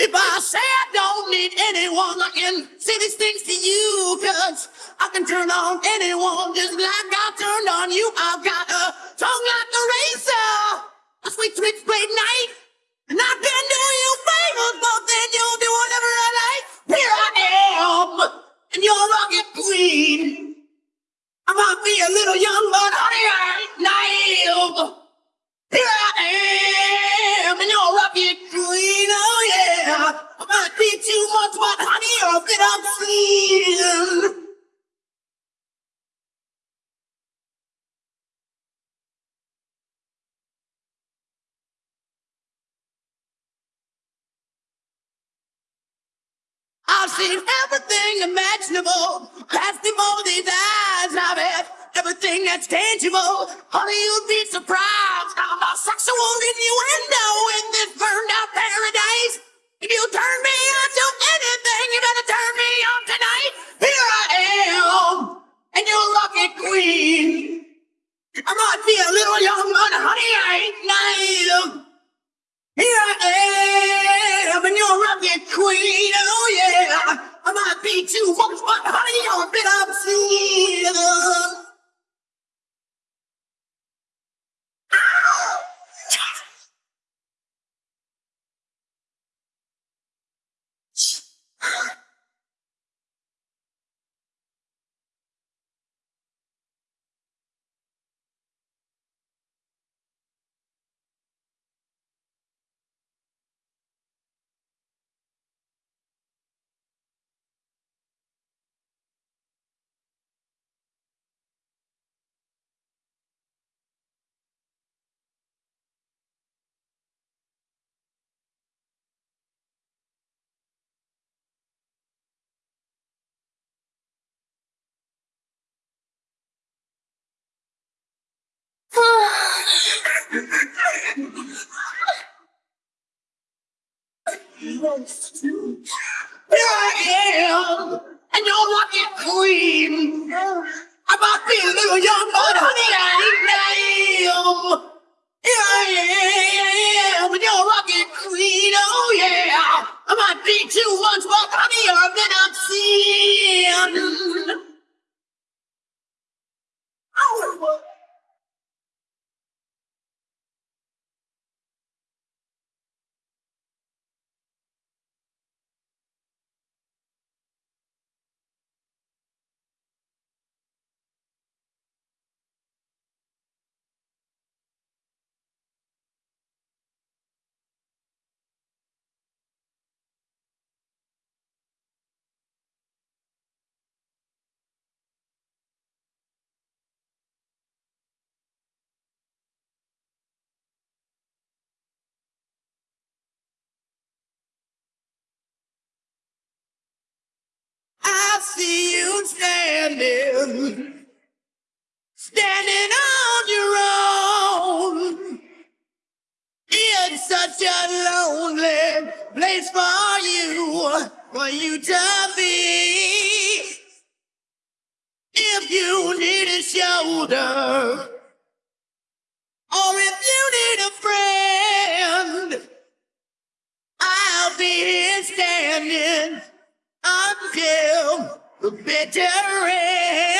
If I say I don't need anyone, I can say these things to you, cause I can turn on anyone just like I turned on you. I've got a tongue like a razor, a sweet switchblade knife, and seen everything imaginable. Past all these eyes I've had. Everything that's tangible. Honey, you'd be surprised. I'm a sexual innuendo in this burned out paradise. Here I am, and you're rocket queen. I might be a little young, but honey, I ain't naive. Here I am, and you're rocket queen. Oh yeah, I might be too much, but honey, you're see you standing, standing on your own. It's such a lonely place for you, for you to be. If you need a shoulder, or if you need a friend, I'll be here standing until the bitter end.